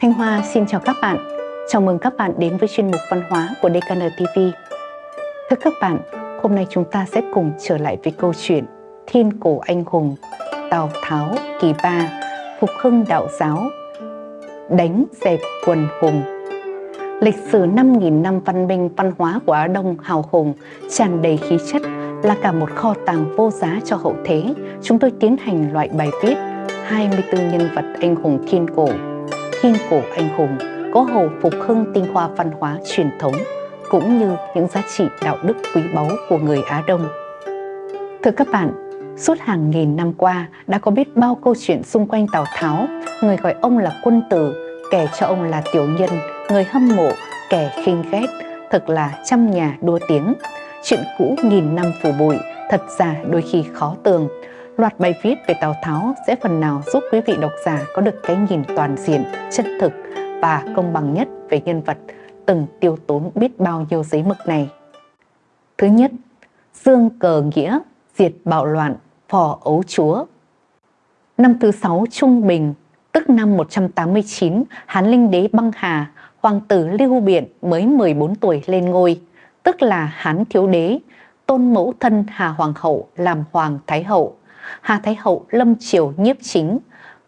Thanh Hoa xin chào các bạn. Chào mừng các bạn đến với chuyên mục văn hóa của DKN TV. Thưa các bạn, hôm nay chúng ta sẽ cùng trở lại với câu chuyện Thiên cổ anh hùng, Tào Tháo kỳ ba, phục hưng đạo giáo, đánh dẹp quần hùng. Lịch sử 5.000 năm văn minh văn hóa của Á Đông hào hùng, tràn đầy khí chất là cả một kho tàng vô giá cho hậu thế. Chúng tôi tiến hành loại bài viết 24 nhân vật anh hùng thiên cổ thiên cổ anh hùng có hầu phục hưng tinh hoa văn hóa truyền thống cũng như những giá trị đạo đức quý báu của người Á Đông. Thưa các bạn, suốt hàng nghìn năm qua đã có biết bao câu chuyện xung quanh Tào Tháo, người gọi ông là quân tử, kẻ cho ông là tiểu nhân, người hâm mộ, kẻ khinh ghét, thật là trăm nhà đua tiếng. Chuyện cũ nghìn năm phủ bụi, thật ra đôi khi khó tường, Loạt bài viết về Tào Tháo sẽ phần nào giúp quý vị độc giả có được cái nhìn toàn diện, chân thực và công bằng nhất về nhân vật từng tiêu tốn biết bao nhiêu giấy mực này. Thứ nhất, Dương cờ nghĩa, diệt bạo loạn, phò ấu chúa. Năm thứ sáu Trung Bình, tức năm 189, Hán Linh Đế băng hà, hoàng tử Lưu Biện mới 14 tuổi lên ngôi, tức là Hán Thiếu Đế, tôn mẫu thân Hà Hoàng hậu làm Hoàng Thái hậu. Hà Thái Hậu lâm triều nhiếp chính,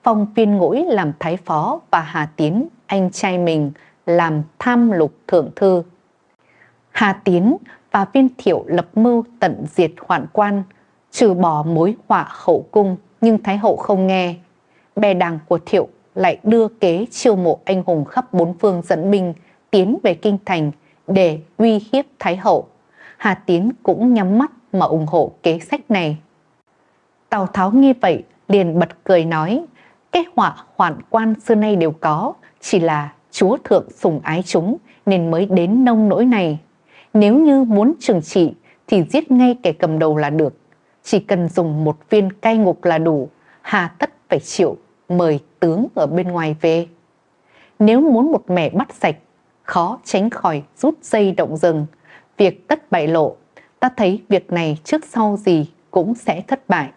phong viên ngũi làm thái phó và Hà Tiến, anh trai mình, làm tham lục thượng thư. Hà Tiến và viên thiệu lập mưu tận diệt hoạn quan, trừ bỏ mối họa hậu cung nhưng Thái Hậu không nghe. Bè đảng của thiệu lại đưa kế chiêu mộ anh hùng khắp bốn phương dẫn binh tiến về kinh thành để uy hiếp Thái Hậu. Hà Tiến cũng nhắm mắt mà ủng hộ kế sách này. Tào Tháo nghe vậy liền bật cười nói, cái họa hoạn quan xưa nay đều có, chỉ là chúa thượng sùng ái chúng nên mới đến nông nỗi này. Nếu như muốn trừng trị thì giết ngay kẻ cầm đầu là được. Chỉ cần dùng một viên cai ngục là đủ, hà tất phải chịu mời tướng ở bên ngoài về. Nếu muốn một mẻ bắt sạch, khó tránh khỏi rút dây động rừng. Việc tất bại lộ, ta thấy việc này trước sau gì cũng sẽ thất bại.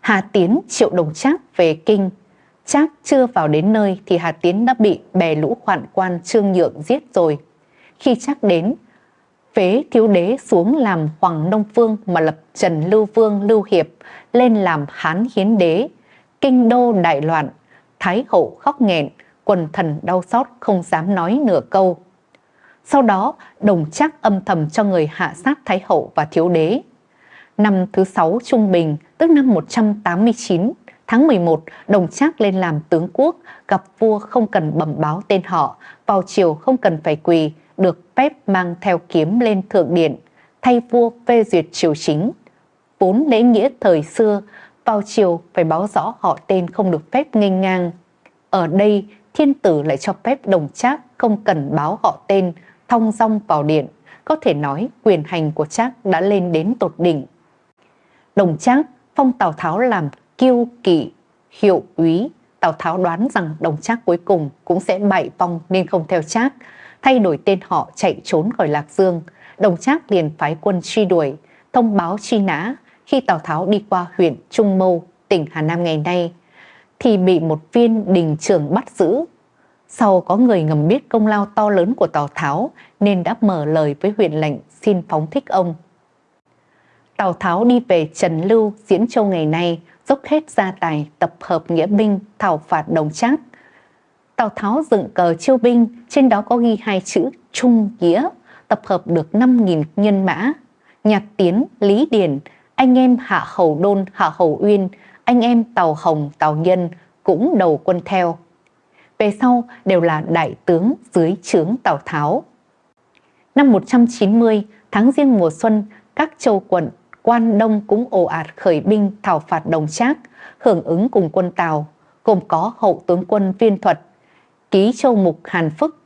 Hà Tiến triệu đồng Trác về kinh. Trác chưa vào đến nơi thì Hà Tiến đã bị bè lũ hoạn quan Trương Nhượng giết rồi. Khi Trác đến, phế thiếu đế xuống làm Hoàng Nông Vương mà lập Trần Lưu Vương Lưu Hiệp lên làm Hán Hiến Đế. Kinh đô đại loạn, Thái hậu khóc nghẹn, quần thần đau xót không dám nói nửa câu. Sau đó, đồng trác âm thầm cho người hạ sát Thái hậu và thiếu đế. Năm thứ sáu trung bình, tức năm 189, tháng 11, Đồng Trác lên làm tướng quốc, gặp vua không cần bẩm báo tên họ, vào chiều không cần phải quỳ, được phép mang theo kiếm lên thượng điện, thay vua phê duyệt triều chính. Vốn lễ nghĩa thời xưa, vào chiều phải báo rõ họ tên không được phép nghênh ngang. Ở đây, thiên tử lại cho phép đồng trác không cần báo họ tên, thong dong vào điện. Có thể nói quyền hành của trác đã lên đến tột đỉnh. Đồng Trác phong Tào Tháo làm kiêu kỵ, hiệu úy. Tào Tháo đoán rằng Đồng Trác cuối cùng cũng sẽ bại vong nên không theo Trác, thay đổi tên họ chạy trốn khỏi Lạc Dương. Đồng Trác liền phái quân truy đuổi, thông báo truy nã khi Tào Tháo đi qua huyện Trung Mâu, tỉnh Hà Nam ngày nay, thì bị một viên đình trưởng bắt giữ. Sau có người ngầm biết công lao to lớn của Tào Tháo nên đã mở lời với huyện lệnh xin phóng thích ông. Tào Tháo đi về Trần Lưu, Diễn Châu ngày nay, dốc hết gia tài tập hợp nghĩa binh thảo phạt đồng trác. Tào Tháo dựng cờ chiêu binh, trên đó có ghi hai chữ Trung Nghĩa, tập hợp được 5.000 nhân mã. Nhạc Tiến, Lý Điền, anh em Hạ Hầu Đôn, Hạ Hầu Uyên, anh em Tào Hồng, Tào Nhân cũng đầu quân theo. Về sau đều là đại tướng dưới trướng Tào Tháo. Năm 190, tháng riêng mùa xuân, các châu quận quan Đông cũng ồ ạt khởi binh thảo phạt đồng trác, hưởng ứng cùng quân Tào, gồm có hậu tướng quân viên thuật, ký châu mục Hàn Phức,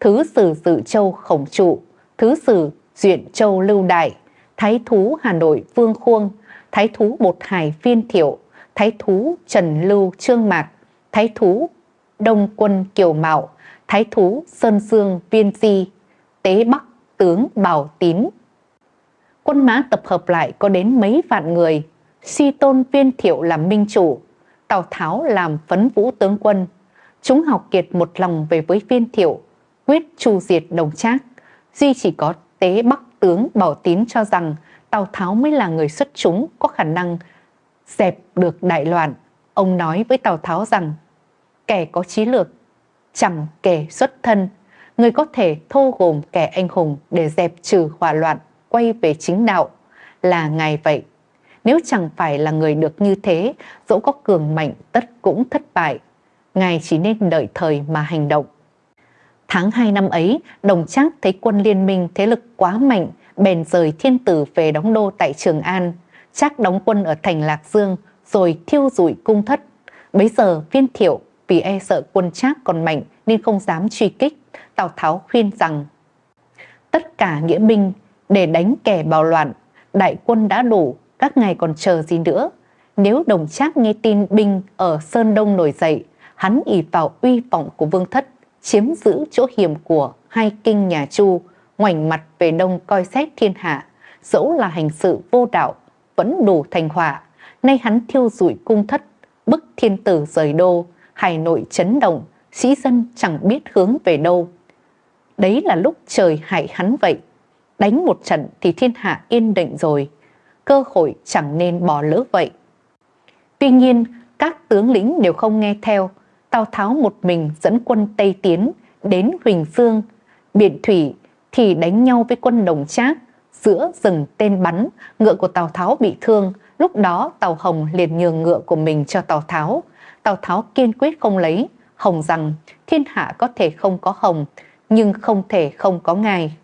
thứ sử dự châu Khổng Trụ, thứ sử duyện châu Lưu Đại, thái thú Hà Nội Vương Khuông, thái thú Bột Hải Viên Thiệu, thái thú Trần Lưu Trương Mạc, thái thú Đông quân Kiều Mạo, thái thú Sơn Dương Viên Di, tế Bắc tướng Bảo Tín quân mã tập hợp lại có đến mấy vạn người, suy tôn viên thiệu làm minh chủ, Tào Tháo làm phấn vũ tướng quân. Chúng học kiệt một lòng về với viên thiệu, quyết tru diệt đồng trác. Duy chỉ có tế bắc tướng Bảo Tín cho rằng Tào Tháo mới là người xuất chúng có khả năng dẹp được đại loạn. Ông nói với Tào Tháo rằng kẻ có trí lược chẳng kẻ xuất thân, người có thể thô gồm kẻ anh hùng để dẹp trừ hỏa loạn, quay về chính đạo là ngài vậy. Nếu chẳng phải là người được như thế, dẫu có cường mạnh tất cũng thất bại. Ngài chỉ nên đợi thời mà hành động. Tháng 2 năm ấy, Đồng Trác thấy quân liên minh thế lực quá mạnh, bèn rời thiên tử về đóng đô tại Trường An. Trác đóng quân ở thành Lạc Dương, rồi thiêu rụi cung thất. Bấy giờ viên thiệu vì e sợ quân Trác còn mạnh nên không dám truy kích. Tào Tháo khuyên rằng tất cả nghĩa binh để đánh kẻ bạo loạn, đại quân đã đủ, các ngài còn chờ gì nữa. Nếu đồng trác nghe tin binh ở Sơn Đông nổi dậy, hắn ỉ vào uy vọng của vương thất, chiếm giữ chỗ hiểm của hai kinh nhà Chu, ngoảnh mặt về đông coi xét thiên hạ, dẫu là hành sự vô đạo, vẫn đủ thành hỏa. Nay hắn thiêu rụi cung thất, bức thiên tử rời đô, hải nội chấn động, sĩ dân chẳng biết hướng về đâu. Đấy là lúc trời hại hắn vậy. Đánh một trận thì thiên hạ yên định rồi, cơ hội chẳng nên bỏ lỡ vậy. Tuy nhiên, các tướng lĩnh đều không nghe theo, Tào Tháo một mình dẫn quân Tây Tiến đến Huỳnh Phương, Biển Thủy thì đánh nhau với quân Đồng Trác, giữa rừng tên bắn, ngựa của Tào Tháo bị thương, lúc đó Tào Hồng liền nhường ngựa của mình cho Tào Tháo. Tào Tháo kiên quyết không lấy, Hồng rằng thiên hạ có thể không có Hồng, nhưng không thể không có ngài.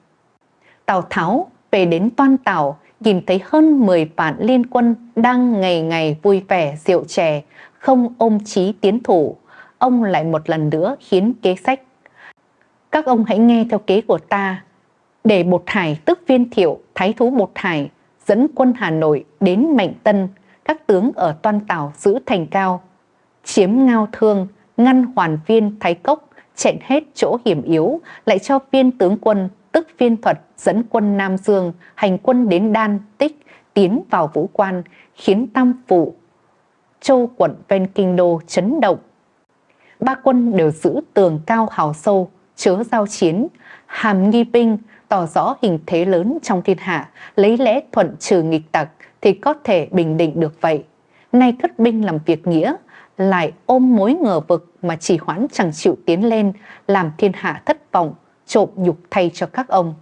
Tào Tháo về đến Toan Tảo, nhìn thấy hơn 10 vạn liên quân đang ngày ngày vui vẻ rượu chè, không ôm chí tiến thủ. Ông lại một lần nữa khiến kế sách. Các ông hãy nghe theo kế của ta, để Bột Hải tức viên thiệu, thái thú Bột Hải, dẫn quân Hà Nội đến Mạnh Tân, các tướng ở Toan Tảo giữ thành cao, chiếm ngao thương, ngăn hoàn viên Thái Cốc, chẹn hết chỗ hiểm yếu, lại cho viên tướng quân tức viên thuật dẫn quân Nam Dương hành quân đến Đan Tích tiến vào vũ quan khiến Tam Phụ châu quận ven kinh đô chấn động. Ba quân đều giữ tường cao hào sâu, chứa giao chiến, hàm nghi binh tỏ rõ hình thế lớn trong thiên hạ, lấy lẽ thuận trừ nghịch tặc thì có thể bình định được vậy. Nay cất binh làm việc nghĩa, lại ôm mối ngờ vực mà chỉ hoãn chẳng chịu tiến lên, làm thiên hạ thất vọng, trộm nhục thay cho các ông.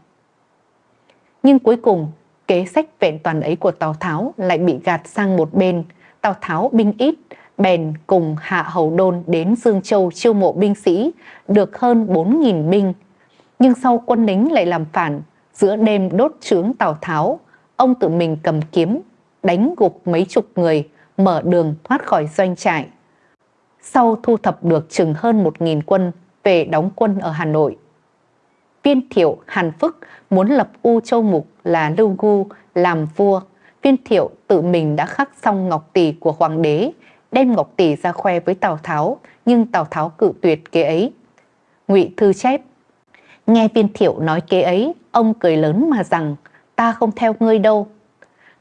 Nhưng cuối cùng, kế sách vẹn toàn ấy của Tào Tháo lại bị gạt sang một bên. Tào Tháo binh ít, bèn cùng Hạ Hầu Đôn đến Dương Châu chiêu mộ binh sĩ, được hơn 4.000 binh. Nhưng sau quân lính lại làm phản, giữa đêm đốt trướng Tào Tháo, ông tự mình cầm kiếm, đánh gục mấy chục người, mở đường thoát khỏi doanh trại. Sau thu thập được chừng hơn 1.000 quân về đóng quân ở Hà Nội, Viên thiệu Hàn Phức muốn lập U Châu Mục là Lưu Gu làm vua. Viên thiệu tự mình đã khắc xong ngọc tỷ của hoàng đế, đem ngọc tỷ ra khoe với Tào Tháo, nhưng Tào Tháo cự tuyệt kế ấy. Ngụy Thư chép Nghe viên thiệu nói kế ấy, ông cười lớn mà rằng, ta không theo ngươi đâu.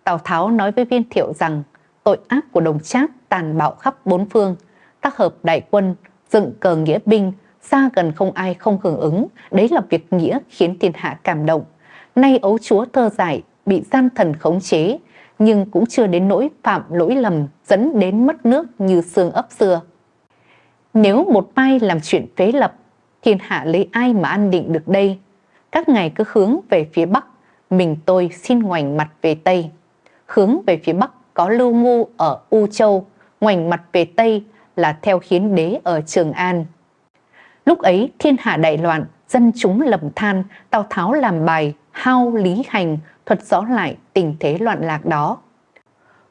Tào Tháo nói với viên thiệu rằng, tội ác của đồng trác tàn bạo khắp bốn phương, tác hợp đại quân, dựng cờ nghĩa binh, xa gần không ai không hưởng ứng, đấy là việc nghĩa khiến thiên hạ cảm động. Nay ấu chúa thơ giải bị gian thần khống chế, nhưng cũng chưa đến nỗi phạm lỗi lầm dẫn đến mất nước như xương ấp xưa. Nếu một mai làm chuyện phế lập, thiên hạ lấy ai mà an định được đây? Các ngài cứ hướng về phía Bắc, mình tôi xin ngoảnh mặt về Tây. Hướng về phía Bắc có lưu ngu ở U Châu, ngoảnh mặt về Tây là theo khiến đế ở Trường An. Lúc ấy thiên hạ đại loạn, dân chúng lầm than, Tào Tháo làm bài, hao lý hành, thuật rõ lại tình thế loạn lạc đó.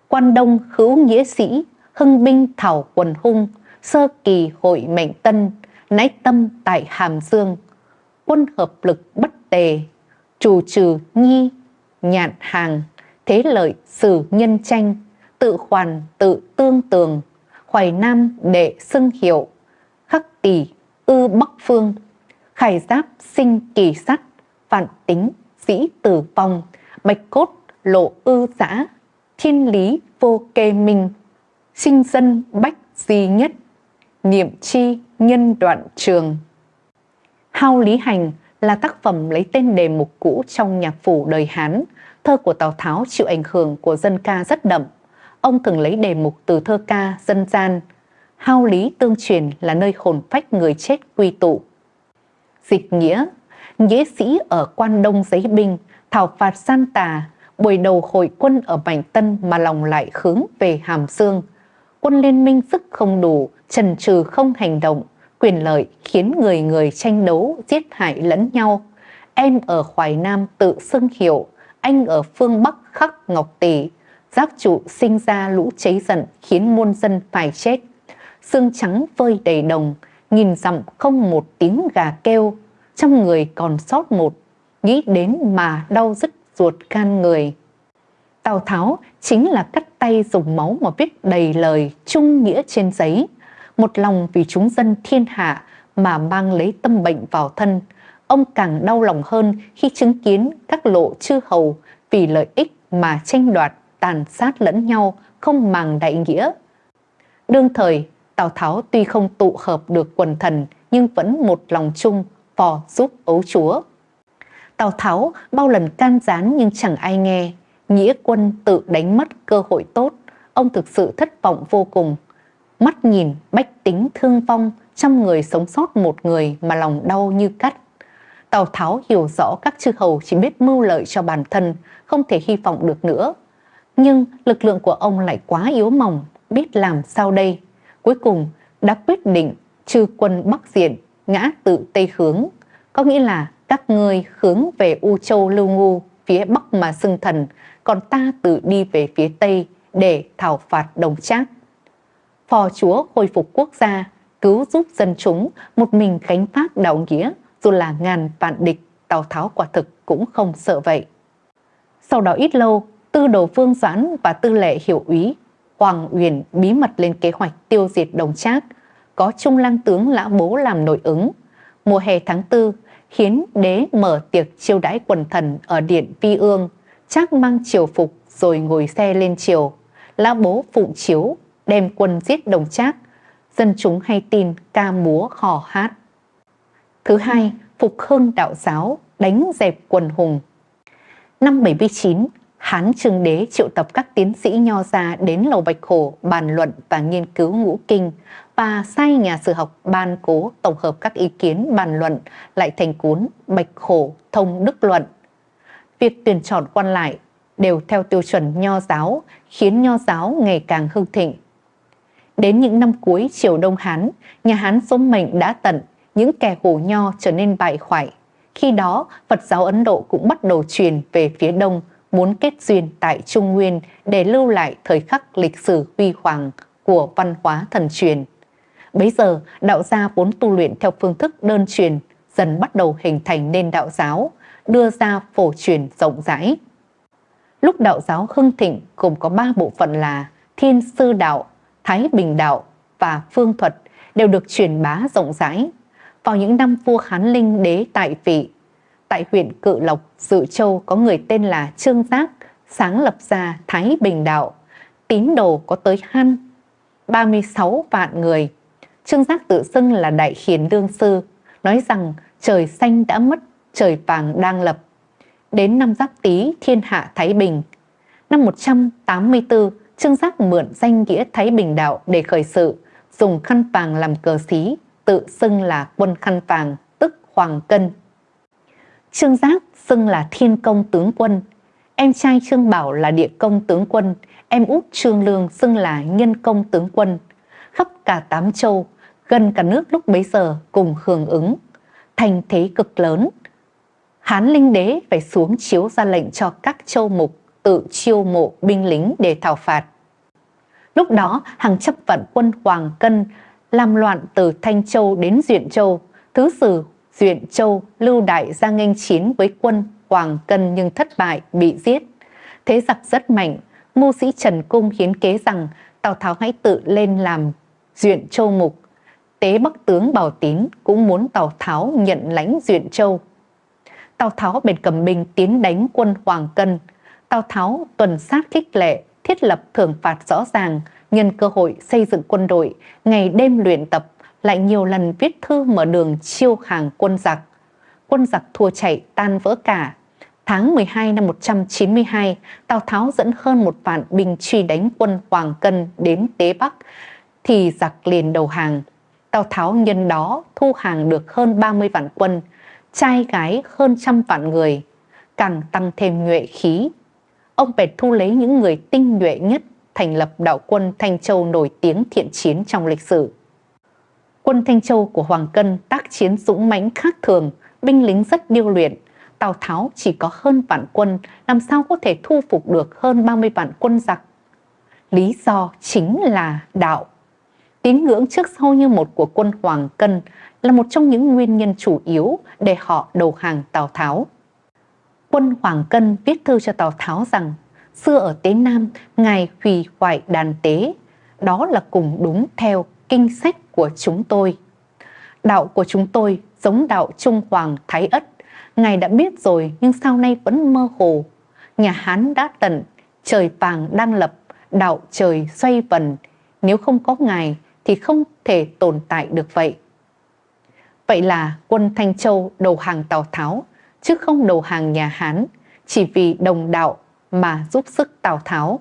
Quan Đông hữu nghĩa sĩ, hưng binh thảo quần hung, sơ kỳ hội mệnh tân, nái tâm tại Hàm Dương, quân hợp lực bất tề, trù trừ nhi, nhạn hàng, thế lợi sử nhân tranh, tự hoàn tự tương tường, hoài nam đệ xưng hiệu, khắc tỷ ư Bắc Phương, khải giáp sinh kỳ sắt, vạn tính dĩ tử vong, bạch cốt lộ ư giã, thiên lý vô kê minh, sinh dân bách di nhất, niệm chi nhân đoạn trường. Hao Lý Hành là tác phẩm lấy tên đề mục cũ trong nhạc phủ đời Hán. Thơ của Tào Tháo chịu ảnh hưởng của dân ca rất đậm. Ông thường lấy đề mục từ thơ ca dân gian. Hao lý tương truyền là nơi hồn phách người chết quy tụ. Dịch nghĩa, nghĩa sĩ ở quan đông giấy binh, thảo phạt san tà, buổi đầu hội quân ở Bành Tân mà lòng lại hướng về Hàm Dương. Quân liên minh sức không đủ, trần trừ không hành động, quyền lợi khiến người người tranh đấu, giết hại lẫn nhau. Em ở Hoài Nam tự xưng hiệu, anh ở phương Bắc khắc ngọc tỷ. Giác trụ sinh ra lũ cháy giận khiến muôn dân phải chết. Xương trắng vơi đầy đồng, nghìn dặm không một tiếng gà kêu. Trong người còn sót một, nghĩ đến mà đau dứt ruột gan người. Tào Tháo chính là cắt tay dùng máu mà viết đầy lời trung nghĩa trên giấy. Một lòng vì chúng dân thiên hạ mà mang lấy tâm bệnh vào thân. Ông càng đau lòng hơn khi chứng kiến các lộ chư hầu vì lợi ích mà tranh đoạt, tàn sát lẫn nhau, không màng đại nghĩa. Đương thời, Tào Tháo tuy không tụ hợp được quần thần nhưng vẫn một lòng chung phò giúp ấu chúa. Tào Tháo bao lần can gián nhưng chẳng ai nghe, nghĩa quân tự đánh mất cơ hội tốt, ông thực sự thất vọng vô cùng. Mắt nhìn bách tính thương vong, trăm người sống sót một người mà lòng đau như cắt. Tào Tháo hiểu rõ các chư hầu chỉ biết mưu lợi cho bản thân, không thể hy vọng được nữa. Nhưng lực lượng của ông lại quá yếu mỏng, biết làm sao đây. Cuối cùng đã quyết định trừ quân Bắc Diện, ngã tự Tây hướng. Có nghĩa là các ngươi hướng về U Châu Lưu Ngu, phía Bắc mà xưng thần, còn ta tự đi về phía Tây để thảo phạt đồng trác. Phò chúa khôi phục quốc gia, cứu giúp dân chúng, một mình khánh phát đạo nghĩa, dù là ngàn vạn địch, Tào Tháo quả thực cũng không sợ vậy. Sau đó ít lâu, tư đồ Vương Doãn và tư lệ hiểu úy Hoàng Uyển bí mật lên kế hoạch tiêu diệt đồng trác, có trung lang tướng Lã Bố làm nội ứng. Mùa hè tháng tư khiến đế mở tiệc chiêu đãi quần thần ở điện Vi Ương, Trác mang triều phục rồi ngồi xe lên triều. Lã Bố phụng chiếu, đem quân giết đồng trác. Dân chúng hay tin ca múa hò hát. Thứ hai, phục hưng đạo giáo, đánh dẹp quần hùng. Năm 79, Hán Trương Đế triệu tập các tiến sĩ nho gia đến Lầu Bạch Hổ bàn luận và nghiên cứu ngũ kinh và sai nhà sử học ban cố tổng hợp các ý kiến bàn luận lại thành cuốn Bạch Hổ Thông Đức Luận. Việc tuyển chọn quan lại đều theo tiêu chuẩn nho giáo khiến nho giáo ngày càng hưng thịnh. Đến những năm cuối triều Đông Hán, nhà Hán số mệnh đã tận, những kẻ hổ nho trở nên bại hoại. Khi đó, Phật giáo Ấn Độ cũng bắt đầu truyền về phía Đông muốn kết duyên tại Trung Nguyên để lưu lại thời khắc lịch sử huy hoàng của văn hóa thần truyền. Bấy giờ, đạo gia vốn tu luyện theo phương thức đơn truyền dần bắt đầu hình thành nên đạo giáo, đưa ra phổ truyền rộng rãi. Lúc đạo giáo hưng thịnh gồm có ba bộ phận là Thiên Sư Đạo, Thái Bình Đạo và Phương Thuật đều được truyền bá rộng rãi. Vào những năm vua Hán Linh đế tại vị, tại huyện Cự Lộc, Dự Châu có người tên là Trương Giác, sáng lập ra Thái Bình Đạo. Tín đồ có tới hăn 36 vạn người. Trương Giác tự xưng là Đại Hiền Đương Sư, nói rằng trời xanh đã mất, trời vàng đang lập. Đến năm Giáp Tý, thiên hạ Thái Bình. Năm 184, Trương Giác mượn danh nghĩa Thái Bình Đạo để khởi sự, dùng khăn vàng làm cờ xí, tự xưng là quân khăn vàng, tức Hoàng Cân. Trương Giác xưng là Thiên Công Tướng Quân, em trai Trương Bảo là Địa Công Tướng Quân, em út Trương Lương xưng là Nhân Công Tướng Quân. Khắp cả tám châu, gần cả nước lúc bấy giờ cùng hưởng ứng, thành thế cực lớn. Hán Linh Đế phải xuống chiếu ra lệnh cho các châu mục tự chiêu mộ binh lính để thảo phạt. Lúc đó, hàng chấp vận quân Hoàng Cân làm loạn từ Thanh Châu đến Duyện Châu, thứ sử Duyện Châu, Lưu Đại ra nghênh chiến với quân Hoàng Cân nhưng thất bại, bị giết. Thế giặc rất mạnh, mưu sĩ Trần Cung hiến kế rằng Tào Tháo hãy tự lên làm Duyện Châu Mục. Tế Bắc tướng Bảo Tín cũng muốn Tào Tháo nhận lãnh Duyện Châu. Tào Tháo bền cầm binh tiến đánh quân Hoàng Cân. Tào Tháo tuần sát khích lệ, thiết lập thưởng phạt rõ ràng, nhân cơ hội xây dựng quân đội, ngày đêm luyện tập, lại nhiều lần viết thư mở đường chiêu hàng quân giặc. Quân giặc thua chạy tan vỡ cả. Tháng 12 năm 192, Tào Tháo dẫn hơn một vạn binh truy đánh quân Hoàng Cân đến Tế Bắc, thì giặc liền đầu hàng. Tào Tháo nhân đó thu hàng được hơn 30 vạn quân, trai gái hơn trăm vạn người, càng tăng thêm nhuệ khí. Ông bèn thu lấy những người tinh nhuệ nhất thành lập đạo quân Thanh Châu nổi tiếng thiện chiến trong lịch sử. Quân Thanh Châu của Hoàng Cân tác chiến dũng mãnh khác thường, binh lính rất điêu luyện. Tào Tháo chỉ có hơn vạn quân, làm sao có thể thu phục được hơn 30 vạn quân giặc? Lý do chính là đạo. Tín ngưỡng trước sau như một của quân Hoàng Cân là một trong những nguyên nhân chủ yếu để họ đầu hàng Tào Tháo. Quân Hoàng Cân viết thư cho Tào Tháo rằng xưa ở Tế Nam, Ngài hủy hoại đàn tế, đó là cùng đúng theo kinh sách của chúng tôi. Đạo của chúng tôi giống đạo Trung Hoàng Thái Ất, Ngài đã biết rồi nhưng sau nay vẫn mơ hồ. Nhà Hán đã tận, trời vàng đang lập, đạo trời xoay vần, nếu không có Ngài thì không thể tồn tại được vậy. Vậy là quân Thanh Châu đầu hàng Tào Tháo, chứ không đầu hàng nhà Hán, chỉ vì đồng đạo mà giúp sức Tào Tháo.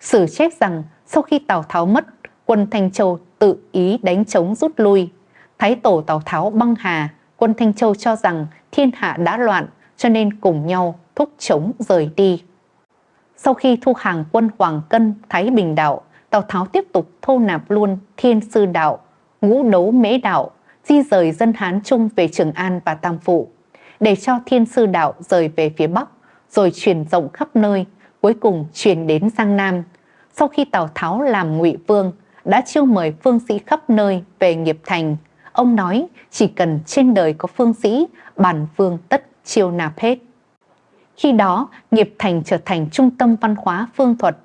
Sử chép rằng sau khi Tào Tháo mất, quân Thanh Châu tự ý đánh chống rút lui. Thái tổ Tào Tháo băng hà, quân Thanh Châu cho rằng thiên hạ đã loạn cho nên cùng nhau thúc chống rời đi. Sau khi thu hàng quân Hoàng Cân, Thái Bình Đạo, Tào Tháo tiếp tục thô nạp luôn Thiên Sư Đạo, Ngũ Đấu Mễ Đạo, di rời dân Hán Trung về Trường An và Tam Phụ, để cho Thiên Sư Đạo rời về phía Bắc, rồi truyền rộng khắp nơi, cuối cùng truyền đến Giang Nam. Sau khi Tào Tháo làm ngụy vương, đã chiêu mời phương sĩ khắp nơi về nghiệp thành. Ông nói chỉ cần trên đời có phương sĩ, bản phương tất chiêu nạp hết. Khi đó, nghiệp thành trở thành trung tâm văn hóa phương thuật,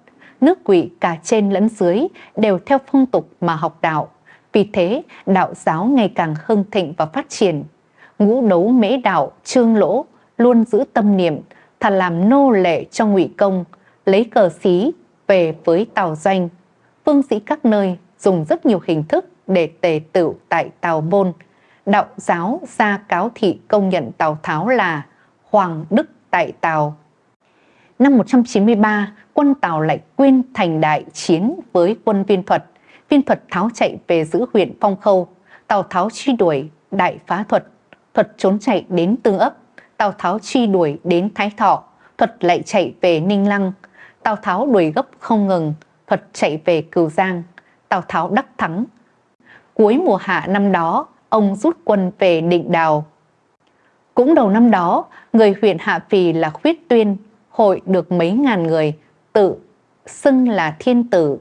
nước quỷ cả trên lẫn dưới đều theo phong tục mà học đạo. Vì thế, đạo giáo ngày càng hưng thịnh và phát triển. Ngũ đấu mễ đạo, trương lỗ, luôn giữ tâm niệm, thà làm nô lệ cho ngụy công, lấy cờ xí về với tàu doanh. Phương sĩ các nơi dùng rất nhiều hình thức để tề tựu tại Tào Môn. Đạo giáo ra cáo thị công nhận Tào Tháo là Hoàng Đức tại Tào. Năm 193, quân Tào lại quyên thành đại chiến với quân viên thuật. Viên thuật tháo chạy về giữ huyện Phong Khâu. Tào Tháo truy đuổi đại phá thuật. Thuật trốn chạy đến Tương ấp. Tào Tháo truy đuổi đến Thái Thọ. Thuật lại chạy về Ninh Lăng. Tào Tháo đuổi gấp không ngừng. Thuật chạy về Cửu Giang. Tào Tháo đắc thắng. Cuối mùa hạ năm đó, ông rút quân về Định Đào. Cũng đầu năm đó, người huyện Hạ Phì là Khuyết Tuyên, hội được mấy ngàn người, tự xưng là thiên tử.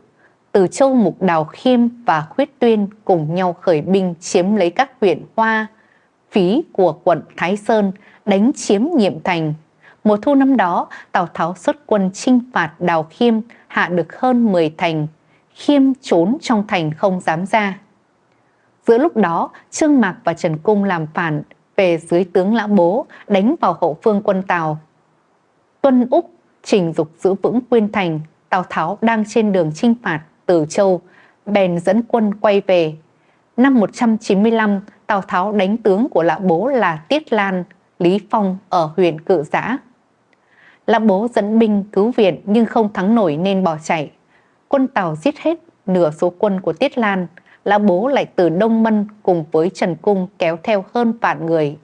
Từ Châu Mục Đào Khiêm và Khuyết Tuyên cùng nhau khởi binh chiếm lấy các huyện Hoa, Phí của quận Thái Sơn, đánh chiếm nhiệm thành. Mùa thu năm đó, Tào Tháo xuất quân chinh phạt Đào Khiêm, hạ được hơn 10 thành. Khiêm trốn trong thành không dám ra. Giữa lúc đó, Trương Mạc và Trần Cung làm phản về dưới tướng Lã Bố đánh vào hậu phương quân Tào. Tuân Úc trình dục giữ vững Quyên Thành, Tào Tháo đang trên đường chinh phạt Từ Châu, bèn dẫn quân quay về. Năm 195, Tào Tháo đánh tướng của Lã Bố là Tiết Lan, Lý Phong ở huyện Cự Giã. Lã Bố dẫn binh cứu viện nhưng không thắng nổi nên bỏ chạy. Quân Tào giết hết nửa số quân của Tiết Lan, Lã Bố lại từ Đông Mân cùng với Trần Cung kéo theo hơn vạn người,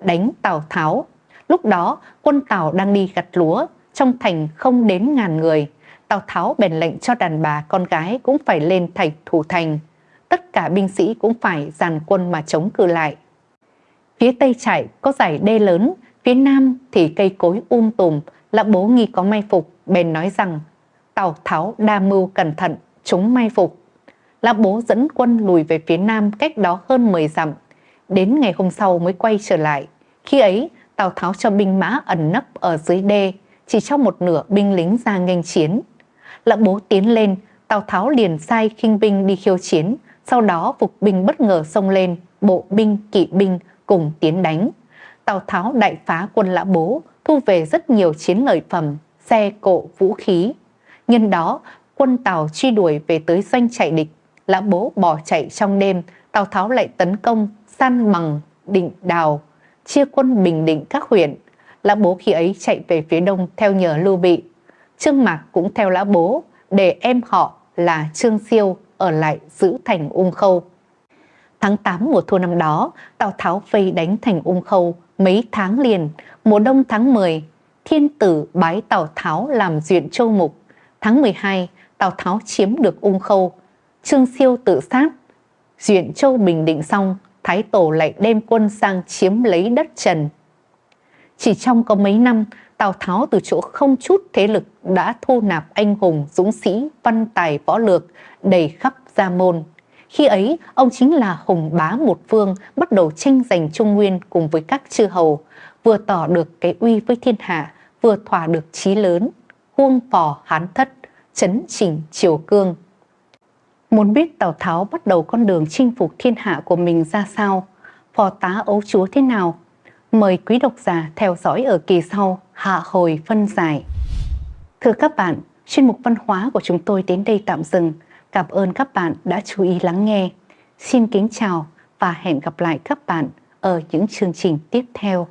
đánh Tào Tháo. Lúc đó, quân Tào đang đi gặt lúa, trong thành không đến ngàn người. Tào Tháo bèn lệnh cho đàn bà con gái cũng phải lên thành thủ thành. Tất cả binh sĩ cũng phải dàn quân mà chống cự lại. Phía tây trại có dải đê lớn, phía nam thì cây cối um tùm, lã bố nghi có may phục, bèn nói rằng Tào Tháo đa mưu cẩn thận, chúng may phục. Lã bố dẫn quân lùi về phía nam cách đó hơn 10 dặm. Đến ngày hôm sau mới quay trở lại. Khi ấy, Tào Tháo cho binh mã ẩn nấp ở dưới đê, chỉ cho một nửa binh lính ra nghênh chiến. Lã bố tiến lên, Tào Tháo liền sai khinh binh đi khiêu chiến, sau đó phục binh bất ngờ xông lên, bộ binh, kỵ binh cùng tiến đánh. Tào Tháo đại phá quân Lã Bố, thu về rất nhiều chiến lợi phẩm, xe cộ, vũ khí. Nhân đó, quân Tào truy đuổi về tới doanh chạy địch, Lã Bố bỏ chạy trong đêm, Tào Tháo lại tấn công, san bằng, định đào, chia quân bình định các huyện. Lã Bố khi ấy chạy về phía đông theo nhờ Lưu Bị. Trương Mạc cũng theo Lã Bố, để em họ là Trương Siêu ở lại giữ thành Ung Khâu. Tháng 8 mùa thu năm đó, Tào Tháo vây đánh thành Ung Khâu mấy tháng liền. Mùa đông tháng 10, Thiên Tử bái Tào Tháo làm duyện châu mục. Tháng 12, Tào Tháo chiếm được Ung Khâu. Trương Siêu tự sát. Duyện châu bình định xong, Thái Tổ lại đem quân sang chiếm lấy đất Trần. Chỉ trong có mấy năm, Tào Tháo từ chỗ không chút thế lực đã thu nạp anh hùng, dũng sĩ, văn tài võ lược đầy khắp gia môn. Khi ấy, ông chính là hùng bá một phương, bắt đầu tranh giành Trung Nguyên cùng với các chư hầu, vừa tỏ được cái uy với thiên hạ, vừa thỏa được chí lớn, huông phò hán thất, chấn chỉnh triều cương. Muốn biết Tào Tháo bắt đầu con đường chinh phục thiên hạ của mình ra sao, phò tá ấu chúa thế nào, mời quý độc giả theo dõi ở kỳ sau hạ hồi phân giải. Thưa các bạn, chuyên mục văn hóa của chúng tôi đến đây tạm dừng. Cảm ơn các bạn đã chú ý lắng nghe. Xin kính chào và hẹn gặp lại các bạn ở những chương trình tiếp theo.